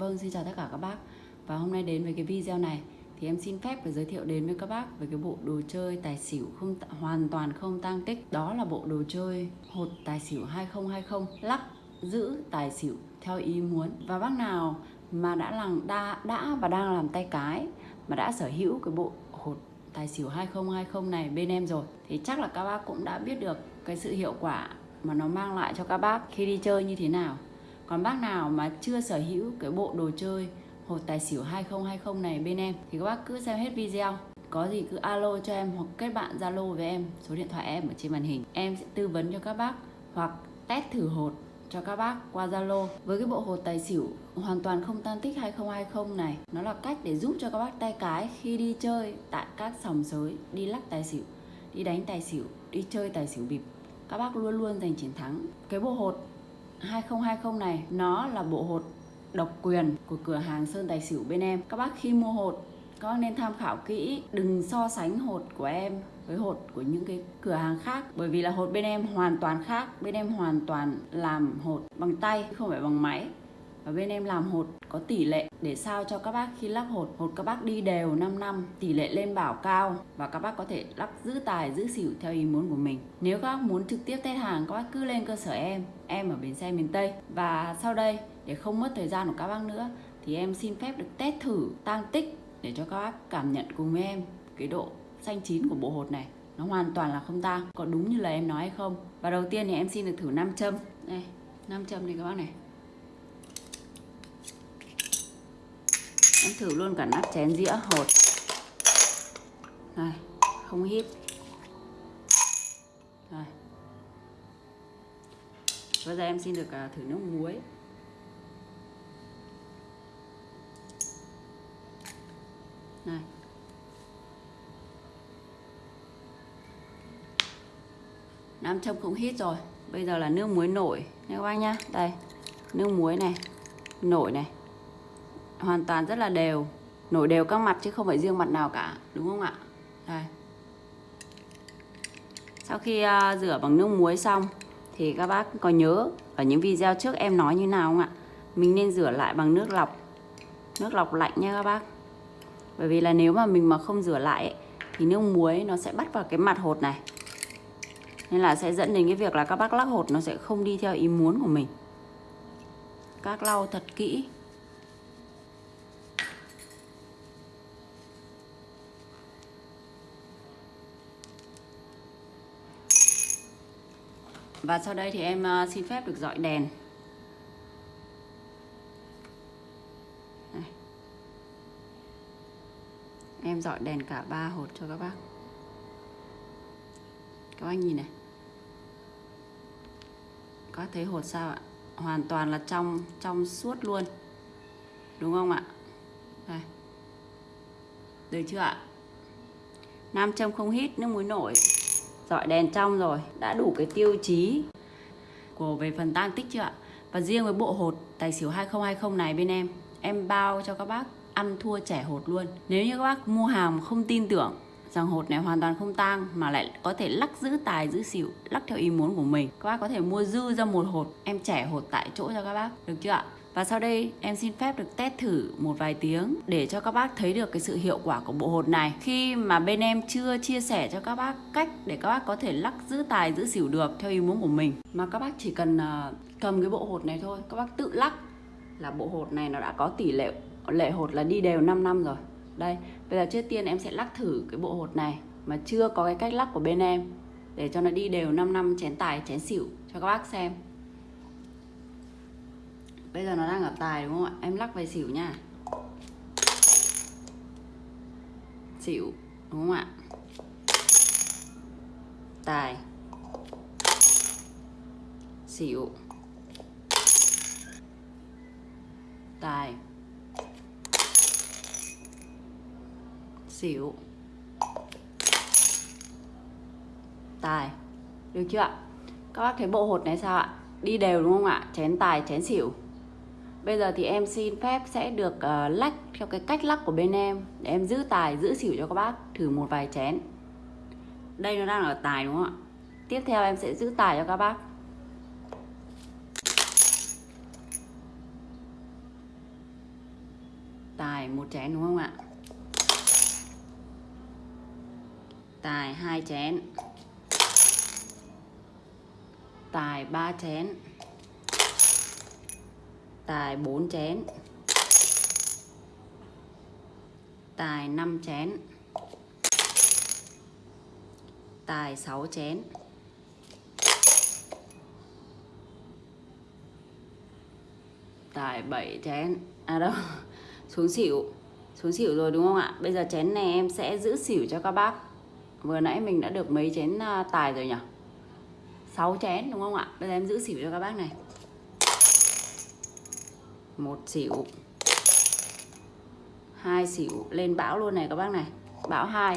Vâng, xin chào tất cả các bác. Và hôm nay đến với cái video này Thì em xin phép và giới thiệu đến với các bác Về cái bộ đồ chơi tài xỉu không hoàn toàn không tăng tích. Đó là bộ đồ chơi hột tài xỉu 2020 Lắc giữ tài xỉu theo ý muốn. Và bác nào mà đã làm đã, đã và đang làm tay cái Mà đã sở hữu cái bộ hột tài xỉu 2020 này bên em rồi Thì chắc là các bác cũng đã biết được cái sự hiệu quả mà nó mang lại cho các bác khi đi chơi như thế nào còn bác nào mà chưa sở hữu cái bộ đồ chơi hột tài xỉu 2020 này bên em, thì các bác cứ xem hết video. Có gì cứ alo cho em hoặc kết bạn zalo với em, số điện thoại em ở trên màn hình. Em sẽ tư vấn cho các bác hoặc test thử hột cho các bác qua Zalo. Với cái bộ hột tài xỉu hoàn toàn không tan tích 2020 này, nó là cách để giúp cho các bác tay cái khi đi chơi tại các sòng sới, đi lắc tài xỉu, đi đánh tài xỉu, đi chơi tài xỉu bịp. Các bác luôn luôn giành chiến thắng. Cái bộ hột 2020 này, nó là bộ hột độc quyền của cửa hàng Sơn Tài Xỉu bên em. Các bác khi mua hột các bác nên tham khảo kỹ, đừng so sánh hột của em với hột của những cái cửa hàng khác. Bởi vì là hột bên em hoàn toàn khác, bên em hoàn toàn làm hột bằng tay, không phải bằng máy và bên em làm hột có tỷ lệ để sao cho các bác khi lắc hột. Hột các bác đi đều 5 năm, tỷ lệ lên bảo cao và các bác có thể lắc giữ tài, giữ xỉu theo ý muốn của mình. Nếu các bác muốn trực tiếp test hàng, các bác cứ lên cơ sở em em ở bến xe miền Tây. Và sau đây, để không mất thời gian của các bác nữa, thì em xin phép được test thử tăng tích để cho các bác cảm nhận cùng với em cái độ xanh chín của bộ hột này. Nó hoàn toàn là không tang, có đúng như lời em nói hay không? Và đầu tiên thì em xin được thử nam châm. Đây, nam châm này các bác này. Em thử luôn cả nắp chén dĩa hột. Này không hít này. Bây giờ em xin được uh, thử nước muối. Này. Nam châm cũng hít rồi. Bây giờ là nước muối nổi. Nha các bác nhá. Đây. Nước muối này. Nổi này hoàn toàn rất là đều nổi đều các mặt chứ không phải riêng mặt nào cả đúng không ạ? Đây. Sau khi uh, rửa bằng nước muối xong thì các bác có nhớ ở những video trước em nói như nào không ạ? Mình nên rửa lại bằng nước lọc nước lọc lạnh nha các bác. Bởi vì là nếu mà mình mà không rửa lại ấy, thì nước muối nó sẽ bắt vào cái mặt hột này. Nên là sẽ dẫn đến cái việc là các bác lắc hột nó sẽ không đi theo ý muốn của mình. Các lau thật kỹ. Và sau đây thì em ờ, xin phép được dọi đèn. Đây. Em dọi đèn cả ba hột cho các bác. Các bác nhìn này. Các thấy hột sao ạ? Hoàn toàn là trong trong suốt luôn. Đúng không ạ? Đây. Được chưa ạ? Nam châm không hít, nước muối nổi dọi đèn trong rồi, đã đủ cái tiêu chí của về phần tăng tích chưa ạ? Và riêng với bộ hột tài xỉu 2020 này bên em em bao cho các bác ăn thua trẻ hột luôn. Nếu như các bác mua hàng không tin tưởng rằng hột này hoàn toàn không tang mà lại có thể lắc giữ tài, giữ xỉu, lắc theo ý muốn của mình, các bác có thể mua dư ra một hột, em trẻ hột tại chỗ cho các bác, được chưa ạ? Và sau đây em xin phép được test thử một vài tiếng để cho các bác thấy được cái sự hiệu quả của bộ hột này. Khi mà bên em chưa chia sẻ cho các bác cách để các bác có thể lắc giữ tài giữ xỉu được theo ý muốn của mình. Mà các bác chỉ cần ờ, cầm cái bộ hột này thôi, các bác tự lắc là bộ hột này nó đã có tỷ lệ lệ hột là đi đều 5 năm rồi. Đây, bây giờ trước tiên em sẽ lắc thử cái bộ hột này mà chưa có cái cách lắc của bên em để cho nó đi đều 5 năm chén tài chén xỉu cho các bác xem bây giờ nó đang ở tài đúng không ạ? Em lắc về xỉu nha. Xỉu, đúng không ạ? Tài. Xỉu. Tài. Xỉu. Tài. Được chưa ạ? Các bác thấy bộ hột này sao ạ? Đi đều đúng không ạ? Chén tài, chén xỉu. Bây giờ thì em xin phép sẽ được uh, lách theo cái cách lắc của bên em. Để em giữ tài, giữ xỉu cho các bác Thử một vài chén. Đây nó đang ở tài đúng không ạ? Tiếp theo em sẽ giữ tài cho các bác. Tài một chén đúng không ạ? Tài hai chén. Tài ba chén tài 4 chén. Tài 5 chén. Tài 6 chén. Tài 7 chén. À đâu, xuống xỉu. Xuống xỉu rồi đúng không ạ? Bây giờ chén này em sẽ giữ xỉu cho các bác. Vừa nãy mình đã được mấy chén à, tài rồi nhỉ? 6 chén đúng không ạ? Bây giờ em giữ xỉu cho các bác này một xỉu hai xỉu lên bão luôn này các bác này. Bão hai.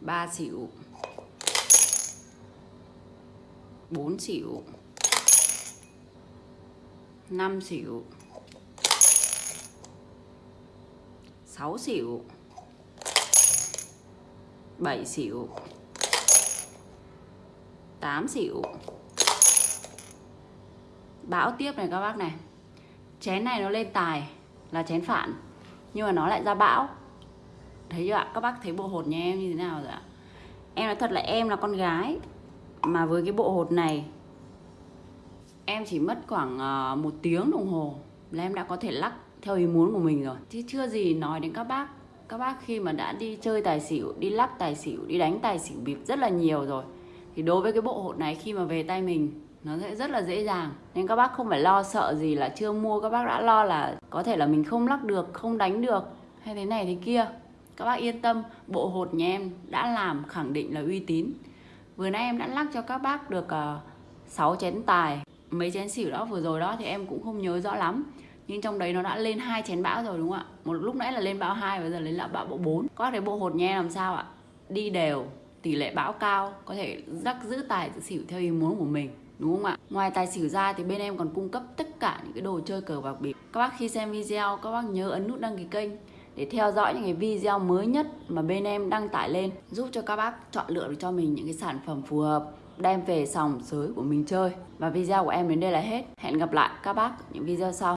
Ba xỉu bốn xỉu năm xỉu sáu xỉu bảy xỉu tám xỉu bão tiếp này các bác này. Chén này nó lên tài là chén phản, nhưng mà nó lại ra bão. Thấy chưa ạ? Các bác thấy bộ hột nhà em như thế nào rồi ạ? Em nói thật là em là con gái mà với cái bộ hột này, em chỉ mất khoảng ờ, một tiếng đồng hồ là em đã có thể lắc theo ý muốn của mình rồi. Chứ chưa gì nói đến các bác. Các bác khi mà đã đi chơi tài xỉu, đi lắc tài xỉu, đi đánh tài xỉu bịp rất là nhiều rồi. Thì đối với cái bộ hột này khi mà về tay mình nó sẽ rất là dễ dàng. Nên các bác không phải lo sợ gì là chưa mua các bác đã lo là có thể là mình không lắc được không đánh được hay thế này thế kia. Các bác yên tâm bộ hột nhà em đã làm khẳng định là uy tín. Vừa nãy em đã lắc cho các bác được ờ, uh, 6 chén tài. Mấy chén xỉu đó vừa rồi đó thì em cũng không nhớ rõ lắm. Nhưng trong đấy nó đã lên hai chén bão rồi đúng không ạ? Một lúc nãy là lên bão hai bây giờ lên là bão bộ 4 các bác thấy bộ hột nha làm sao ạ? Đi đều tỷ lệ bão cao có thể rắc giữ tài giữ xỉu theo ý muốn của mình đúng không ạ? Ngoài tài xỉu ra thì bên em còn cung cấp tất cả những cái đồ chơi cờ bạc bịp. Các bác khi xem video, các bác nhớ ấn nút đăng ký kênh để theo dõi những cái video mới nhất mà bên em đăng tải lên, giúp cho các bác chọn lựa được cho mình những cái sản phẩm phù hợp, đem về sòng sới của mình chơi. Và video của em đến đây là hết. Hẹn gặp lại các bác những video sau.